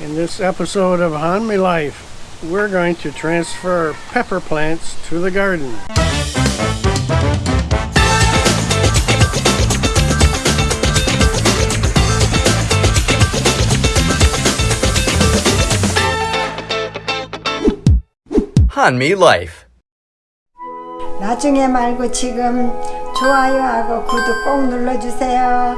In this episode of Han Me Life, we're going to transfer pepper plants to the garden. Han Me Life. 나중에 말고 지금 좋아요하고 구독 꼭 눌러주세요.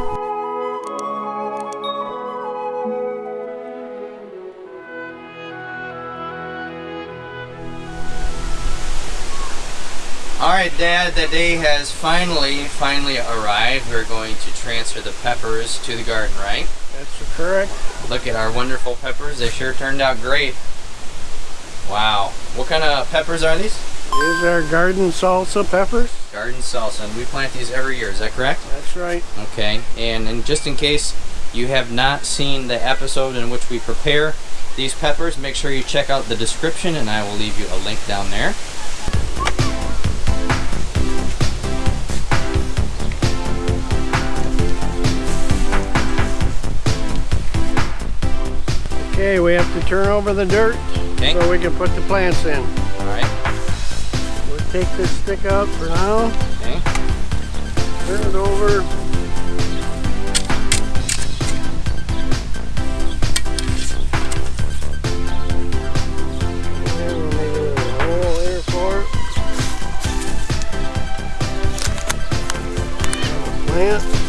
Alright, Dad, the day has finally, finally arrived. We're going to transfer the peppers to the garden, right? That's correct. Look at our wonderful peppers. They sure turned out great. Wow. What kind of peppers are these? These are garden salsa peppers. Garden salsa. And we plant these every year, is that correct? That's right. Okay. And, and just in case you have not seen the episode in which we prepare these peppers, make sure you check out the description and I will leave you a link down there. Okay, we have to turn over the dirt Okay. so we can put the plants in. Alright. We'll take this stick out for now, Okay. turn it over. And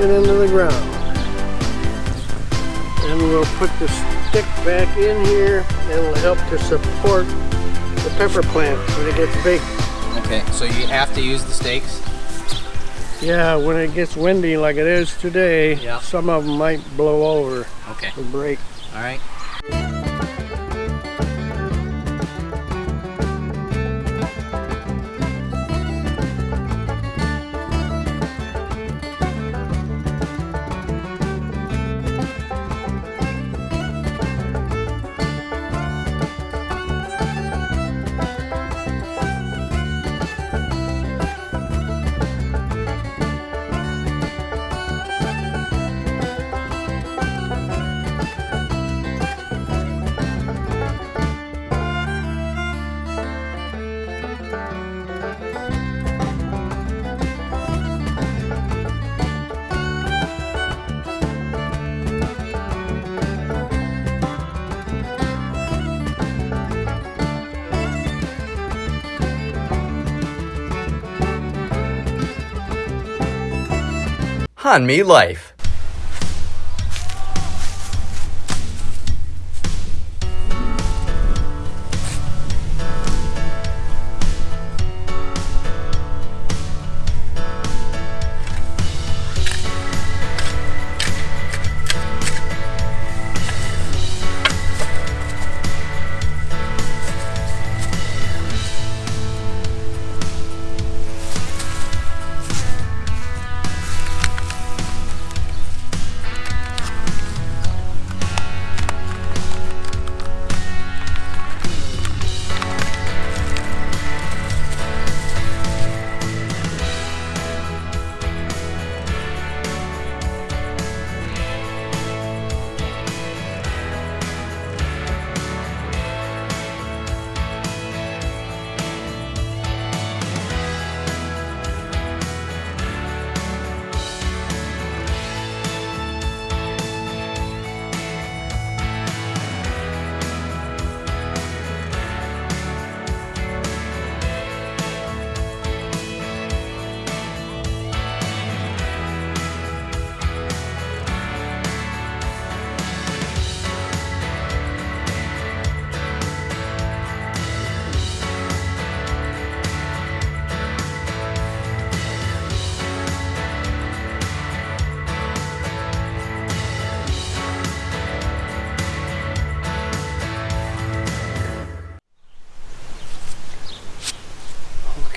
it into the ground. And we'll put the stick back in here and it'll help to support the pepper plant when it gets big. Okay, so you have to use the stakes? Yeah, when it gets windy like it is today, Yeah. some of them might blow over Okay. or break. Alright. Hanmi Life.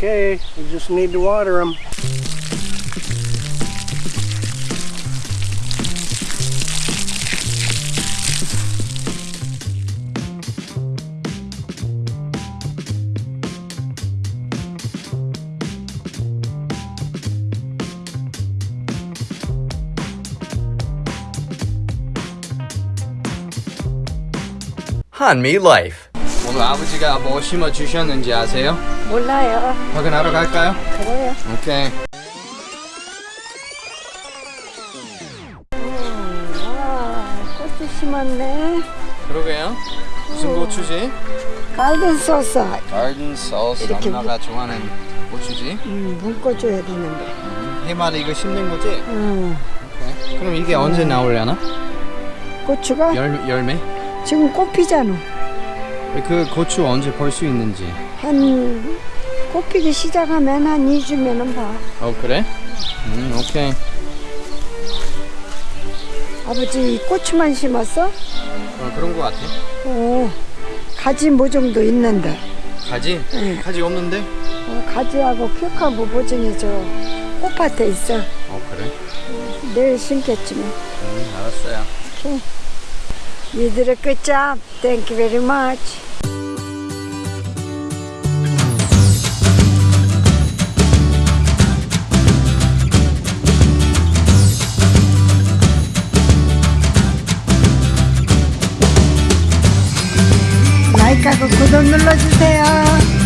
okay. We just need to water them. Hanmi Life. 오늘 아버지가 뭐 심어 주셨는지 아세요? 몰라요. 확인하러 갈까요? 그래요. 오케이. 와, 꽃이 심었네. 그러게요. 무슨 고추지? 갈든 소스. sauce. 이렇게 엄마가 좋아하는 고추지. 음, 묶어줘야 되는데. 해마다 이거 심는 거지? 음, 오케이. 그럼 이게 언제 나오려나? 고추가 열 열매? 지금 꽃 피잖아. 그 고추 언제 볼 수 있는지. 한 꽃피기 시작하면 한 2주면은 봐. 어 그래? 음 오케이. 아버지 고추만 심었어? 어 그런 거 같아. 오, 가지 모종도 있는데. 가지? 응. 가지 없는데? 어, 가지하고 큐카부 모종이 저 꽃밭에 있어. 어 그래? 내일 심겠지만. 음 알았어요. You did a good job. Thank you very much. 구독 눌러주세요.